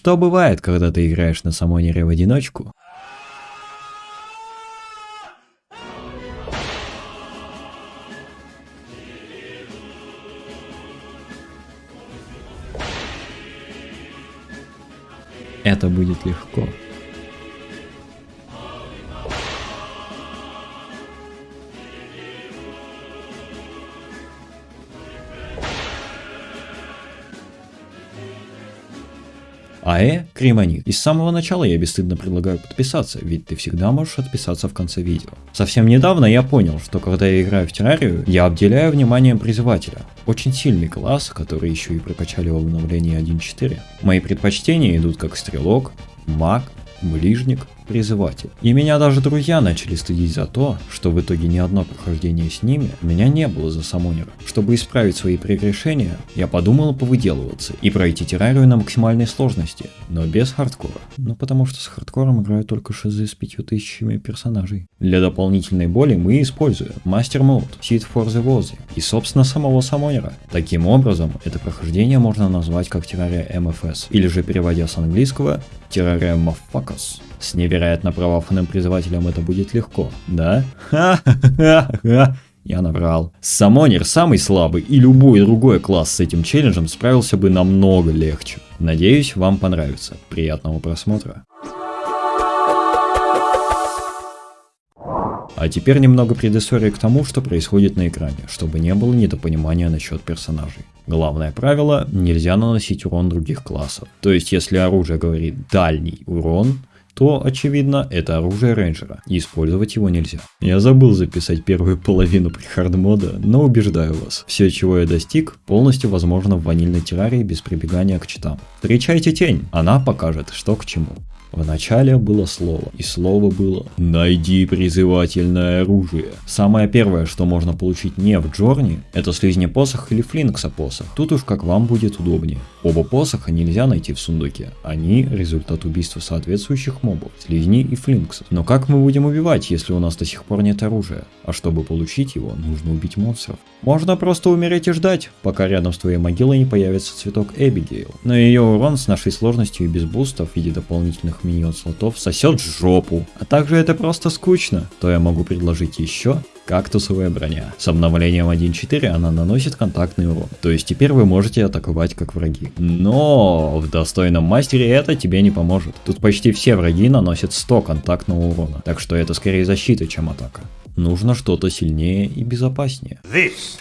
Что бывает, когда ты играешь на самонере в одиночку? Это будет легко. АЭ Кремонит. И с самого начала я бесстыдно предлагаю подписаться, ведь ты всегда можешь отписаться в конце видео. Совсем недавно я понял, что когда я играю в террарию, я обделяю вниманием призывателя. Очень сильный класс, который еще и прокачали в обновлении 1.4. Мои предпочтения идут как стрелок, маг, ближник, призыватель. И меня даже друзья начали стыдить за то, что в итоге ни одно прохождение с ними у меня не было за самонера. Чтобы исправить свои прегрешения, я подумал повыделываться и пройти террарию на максимальной сложности, но без хардкора. Ну потому что с хардкором играю только шизы с пятью тысячами персонажей. Для дополнительной боли мы используем Master Mode, Seed for the Wozy и собственно самого самонера. Таким образом, это прохождение можно назвать как террария MFS, или же переводя с английского террария Motherfuckers. С невероятно правофанным призывателем это будет легко, да? Я набрал. Самонер самый слабый, и любой другой класс с этим челленджем справился бы намного легче. Надеюсь, вам понравится. Приятного просмотра. А теперь немного предыстории к тому, что происходит на экране, чтобы не было недопонимания насчет персонажей. Главное правило – нельзя наносить урон других классов. То есть, если оружие говорит «дальний урон», то, очевидно, это оружие рейнджера, и использовать его нельзя. Я забыл записать первую половину при хардмода, но убеждаю вас, все, чего я достиг, полностью возможно в ванильной террарии без прибегания к читам. Встречайте тень, она покажет, что к чему. В начале было слово, и слово было «Найди призывательное оружие». Самое первое, что можно получить не в Джорни, это слизни посох или флинкса посох. Тут уж как вам будет удобнее. Оба посоха нельзя найти в сундуке, они результат убийства соответствующих мобов, слизней и флинксов. Но как мы будем убивать, если у нас до сих пор нет оружия? А чтобы получить его, нужно убить монстров. Можно просто умереть и ждать, пока рядом с твоей могилой не появится цветок Эбигейл. Но ее урон с нашей сложностью и без бустов в виде дополнительных новых миньон слотов сосет жопу. А также это просто скучно. То я могу предложить еще кактусовая броня. С обновлением 1.4 она наносит контактный урон, то есть теперь вы можете атаковать как враги. Но в достойном мастере это тебе не поможет. Тут почти все враги наносят 100 контактного урона, так что это скорее защита, чем атака. Нужно что-то сильнее и безопаснее. This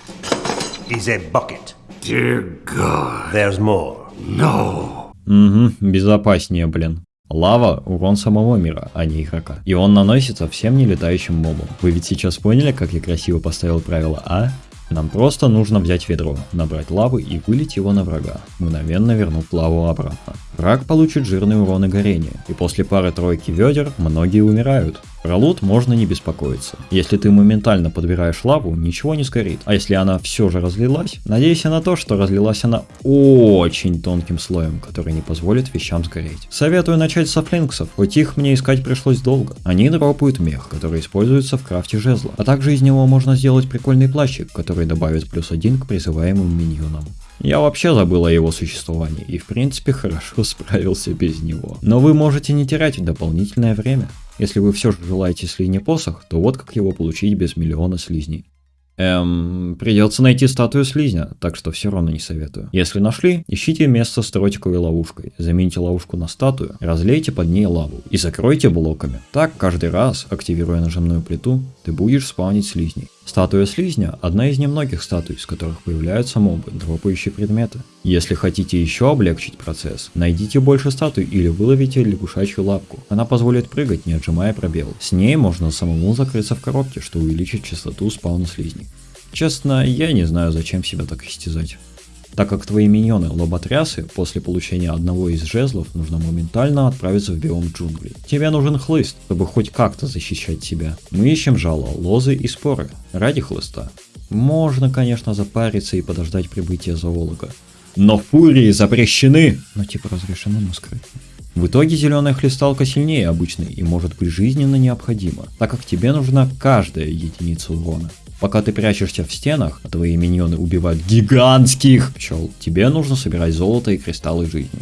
is a bucket. Dear God. There's more. No. Угу, безопаснее, блин. Лава – урон самого мира, а не игрока. И он наносится всем нелетающим мобам. Вы ведь сейчас поняли, как я красиво поставил правило А? Нам просто нужно взять ведро, набрать лавы и вылить его на врага, мгновенно вернув лаву обратно. Враг получит жирный урон и горение, и после пары-тройки ведер многие умирают. Про лут можно не беспокоиться. Если ты моментально подбираешь лаву, ничего не сгорит. А если она все же разлилась, надейся на то, что разлилась она очень тонким слоем, который не позволит вещам сгореть. Советую начать со флинксов, хоть их мне искать пришлось долго. Они дропают мех, который используется в крафте жезла. А также из него можно сделать прикольный плащик, который добавит плюс один к призываемым миньонам. Я вообще забыл о его существовании и в принципе хорошо справился без него. Но вы можете не терять дополнительное время. Если вы все же желаете слизни посох, то вот как его получить без миллиона слизней. Эм, придется найти статую слизня, так что все равно не советую. Если нашли, ищите место с тротиковой ловушкой, замените ловушку на статую, разлейте под ней лаву и закройте блоками. Так каждый раз, активируя нажимную плиту, ты будешь спавнить слизней. Статуя слизня – одна из немногих статуй, с которых появляются мобы, дропающие предметы. Если хотите еще облегчить процесс, найдите больше статуй или выловите лягушачью лапку. Она позволит прыгать, не отжимая пробел. С ней можно самому закрыться в коробке, что увеличит частоту спауна слизней. Честно, я не знаю, зачем себя так истязать так как твои миньоны лоботрясы после получения одного из жезлов нужно моментально отправиться в биом джунглей. Тебе нужен хлыст, чтобы хоть как-то защищать себя. Мы ищем жало, лозы и споры ради хлыста. Можно, конечно, запариться и подождать прибытия зоолога. Но фурии запрещены! Ну типа разрешены, но скрытно. В итоге зеленая хлесталка сильнее обычной и может быть жизненно необходима, так как тебе нужна каждая единица урона. Пока ты прячешься в стенах, а твои миньоны убивают гигантских пчел, тебе нужно собирать золото и кристаллы жизни.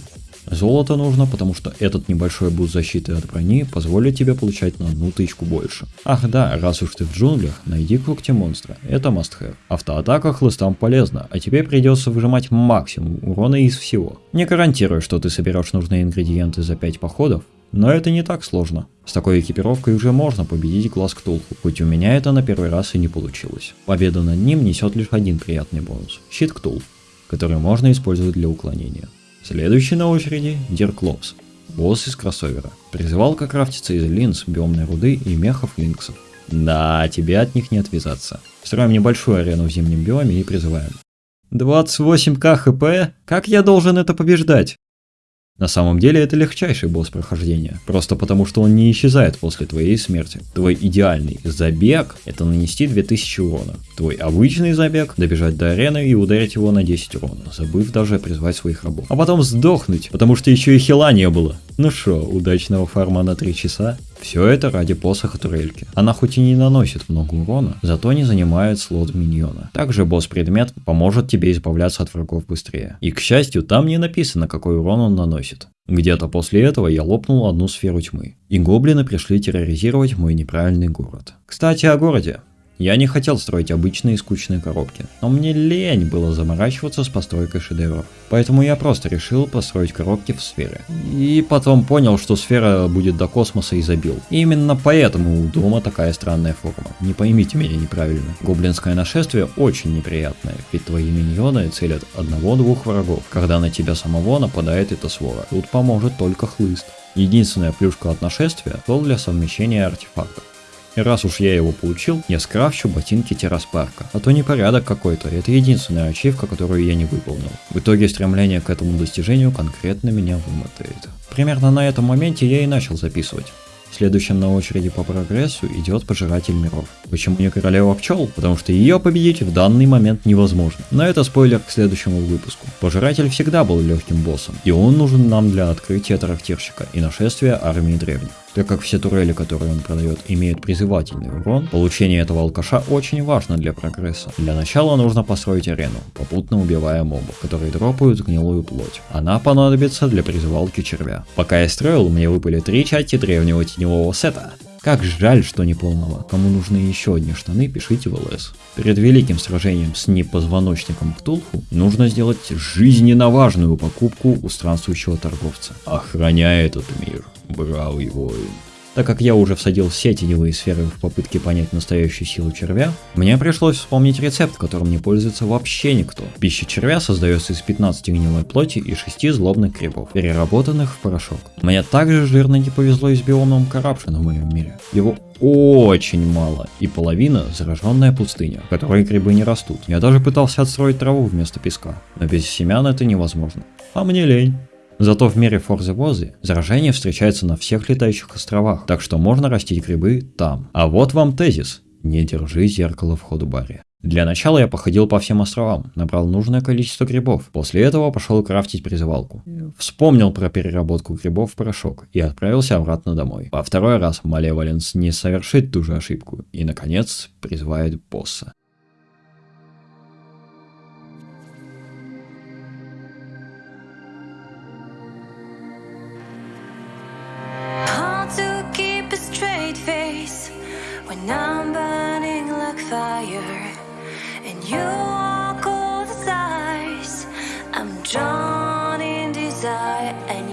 Золото нужно, потому что этот небольшой буст защиты от брони позволит тебе получать на одну тычку больше. Ах да, раз уж ты в джунглях, найди когти монстра, это must have. Автоатака хлыстам полезна, а тебе придется выжимать максимум урона из всего. Не гарантирую, что ты соберешь нужные ингредиенты за 5 походов, но это не так сложно. С такой экипировкой уже можно победить глаз Ктулху, хоть у меня это на первый раз и не получилось. Победа над ним несет лишь один приятный бонус – щит Ктул, который можно использовать для уклонения. Следующий на очереди – Дирклопс, босс из кроссовера. Призывалка крафтится из линз, биомной руды и мехов линксов. Да, тебе от них не отвязаться. Строим небольшую арену в зимнем биоме и призываем. 28к хп? Как я должен это побеждать? На самом деле это легчайший босс прохождения, просто потому что он не исчезает после твоей смерти. Твой идеальный забег – это нанести 2000 урона. Твой обычный забег – добежать до арены и ударить его на 10 урона, забыв даже призвать своих рабов. А потом сдохнуть, потому что еще и хила не было. Ну шо, удачного фарма на 3 часа? Все это ради посоха турельки. Она хоть и не наносит много урона, зато не занимает слот миньона. Также босс-предмет поможет тебе избавляться от врагов быстрее. И к счастью, там не написано, какой урон он наносит. Где-то после этого я лопнул одну сферу тьмы, и гоблины пришли терроризировать мой неправильный город. Кстати, о городе. Я не хотел строить обычные скучные коробки, но мне лень было заморачиваться с постройкой шедевров. Поэтому я просто решил построить коробки в сферы. И потом понял, что сфера будет до космоса и забил. Именно поэтому у дома такая странная форма. Не поймите меня неправильно. Гоблинское нашествие очень неприятное, ведь твои миньоны целят одного-двух врагов, когда на тебя самого нападает эта свора. Тут поможет только хлыст. Единственная плюшка от нашествия – стол для совмещения артефактов. И раз уж я его получил, я скрафчу ботинки терраспарка. А то непорядок какой-то, это единственная ачивка, которую я не выполнил. В итоге стремление к этому достижению конкретно меня вымотает. Примерно на этом моменте я и начал записывать. Следующим на очереди по прогрессу идет Пожиратель миров. Почему не Королева пчел? Потому что ее победить в данный момент невозможно. Но это спойлер к следующему выпуску. Пожиратель всегда был легким боссом, и он нужен нам для открытия трактирщика и нашествия армии древних. Так как все турели, которые он продает, имеют призывательный урон, получение этого алкаша очень важно для прогресса. Для начала нужно построить арену, попутно убивая мобов, которые дропают гнилую плоть. Она понадобится для призывалки червя. Пока я строил, мне выпали три части древнего теневого сета. Как жаль, что не полного. Кому нужны еще одни штаны, пишите в ЛС. Перед великим сражением с непозвоночником Ктулху нужно сделать жизненно важную покупку у странствующего торговца. Охраняй этот мир бравый воин. Так как я уже всадил все теневые сферы в попытке понять настоящую силу червя, мне пришлось вспомнить рецепт, которым не пользуется вообще никто. Пища червя создается из 15 гнилой плоти и 6 злобных крипов, переработанных в порошок. Мне также жирно не повезло и с биомом Коррупшена в моем мире. Его очень мало, и половина зараженная пустыня, в которой грибы не растут. Я даже пытался отстроить траву вместо песка, но без семян это невозможно. А мне лень. Зато в мире Форзы Возы заражение встречается на всех летающих островах, так что можно растить грибы там. А вот вам тезис. Не держи зеркало в ходу-баре. Для начала я походил по всем островам, набрал нужное количество грибов. После этого пошел крафтить призывалку. Вспомнил про переработку грибов в порошок и отправился обратно домой. Во второй раз Малеваленс не совершит ту же ошибку и, наконец, призывает босса.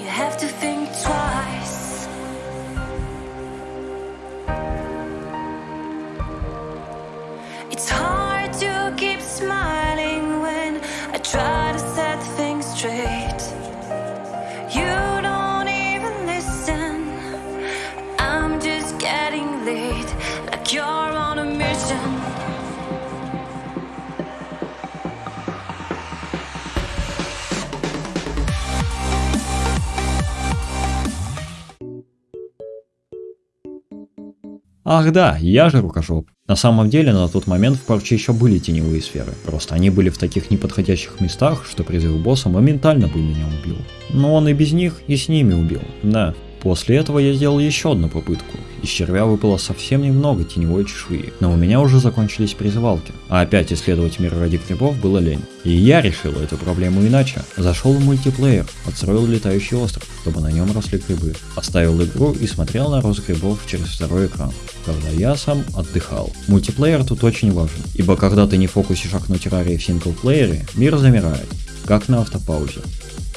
You have to think twice. Ах да, я же рукожоп. На самом деле на тот момент в парче еще были теневые сферы, просто они были в таких неподходящих местах, что призыв босса моментально бы меня убил. Но он и без них, и с ними убил, да. После этого я сделал еще одну попытку. Из червя выпало совсем немного теневой чешуи, но у меня уже закончились призывалки. А опять исследовать мир ради грибов было лень. И я решил эту проблему иначе. Зашел в мультиплеер, подстроил летающий остров, чтобы на нем росли грибы. Оставил игру и смотрел на рост грибов через второй экран, когда я сам отдыхал. Мультиплеер тут очень важен, ибо когда ты не фокусишь окно террарии в синглплеере, мир замирает, как на автопаузе.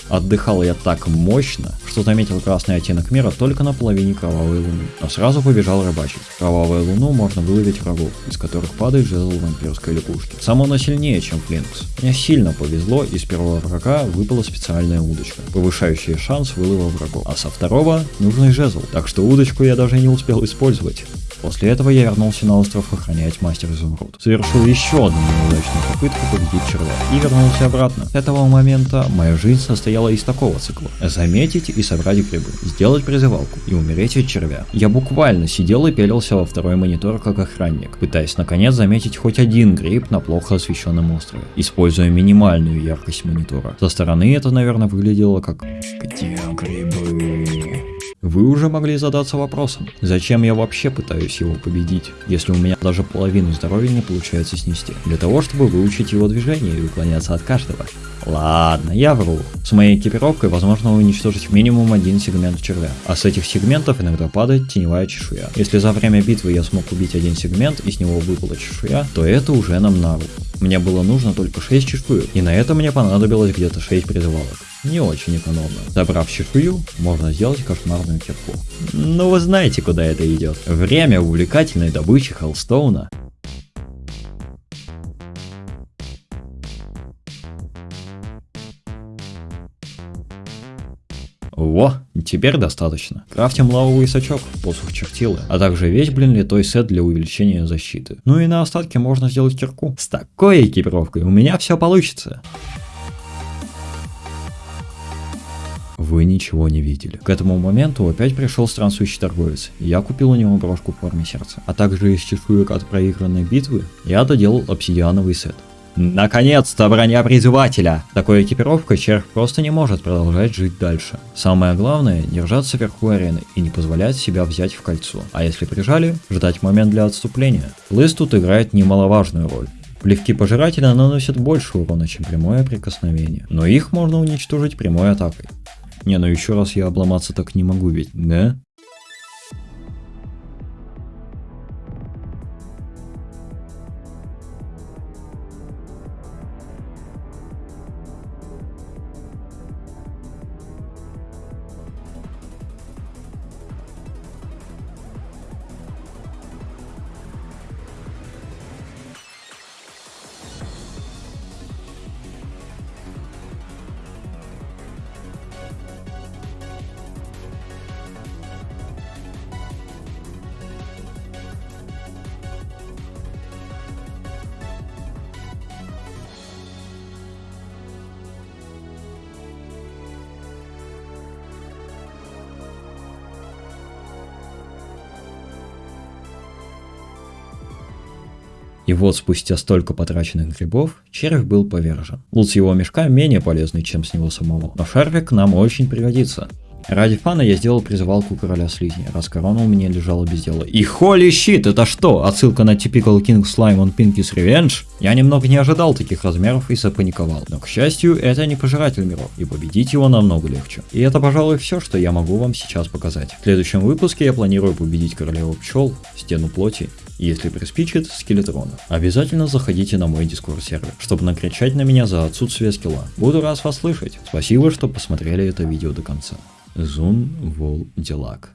Отдыхал я так мощно, что заметил красный оттенок мира только на половине кровавой луны, но сразу побежал рыбачить. Кровавую луну можно выловить врагов, из которых падает жезл вампирской лягушки. Сам оно сильнее, чем Флинкс. Мне сильно повезло, из первого врага выпала специальная удочка, повышающая шанс вылова врагов, а со второго нужный жезл, так что удочку я даже не успел использовать. После этого я вернулся на остров охранять мастер изумруд. Совершил еще одну неудачную попытку победить червя и вернулся обратно. С этого момента моя жизнь состояла из такого цикла. Заметить и собрать грибы, сделать призывалку и умереть от червя. Я буквально сидел и пелился во второй монитор как охранник, пытаясь наконец заметить хоть один гриб на плохо освещенном острове, используя минимальную яркость монитора. Со стороны это, наверное, выглядело как «Где грибы?» Вы уже могли задаться вопросом, зачем я вообще пытаюсь его победить, если у меня даже половину здоровья не получается снести, для того, чтобы выучить его движение и уклоняться от каждого. Ладно, я вру. С моей экипировкой возможно уничтожить минимум один сегмент червя, а с этих сегментов иногда падает теневая чешуя. Если за время битвы я смог убить один сегмент и с него выпала чешуя, то это уже нам на руку. Мне было нужно только 6 чешуек, и на это мне понадобилось где-то 6 призывалок. Не очень экономно. Забрав чешую, можно сделать кошмарную кирку. Ну вы знаете, куда это идет. Время увлекательной добычи Хеллстоуна. Во, теперь достаточно. Крафтим лавовый сачок, посох чертилы, а также весь, блин, литой сет для увеличения защиты. Ну и на остатке можно сделать кирку. С такой экипировкой у меня все получится. Вы ничего не видели. К этому моменту опять пришел странствующий торговец, и я купил у него брошку в форме сердца. А также из чешуек от проигранной битвы я доделал обсидиановый сет. Наконец-то броня призывателя! Такой экипировкой червь просто не может продолжать жить дальше. Самое главное, держаться вверху арены и не позволять себя взять в кольцо. А если прижали, ждать момент для отступления. Лыс тут играет немаловажную роль. Плевки пожирателя наносят больше урона, чем прямое прикосновение. Но их можно уничтожить прямой атакой. Не, ну еще раз я обломаться так не могу ведь, да? И вот спустя столько потраченных грибов, червь был повержен. Лут с его мешка менее полезный, чем с него самого, но шарфик нам очень пригодится. Ради фана я сделал призывалку короля слизни, раз корона у меня лежала без дела. И холи щит, это что? Отсылка на Typical King Slime on Pinky's Revenge? Я немного не ожидал таких размеров и запаниковал. Но, к счастью, это не пожиратель миров, и победить его намного легче. И это, пожалуй, все, что я могу вам сейчас показать. В следующем выпуске я планирую победить королеву пчел, стену плоти если приспичит, скелетрона. Обязательно заходите на мой дискорд сервер, чтобы накричать на меня за отсутствие скилла. Буду рад вас слышать. Спасибо, что посмотрели это видео до конца. Зун Вол Делак.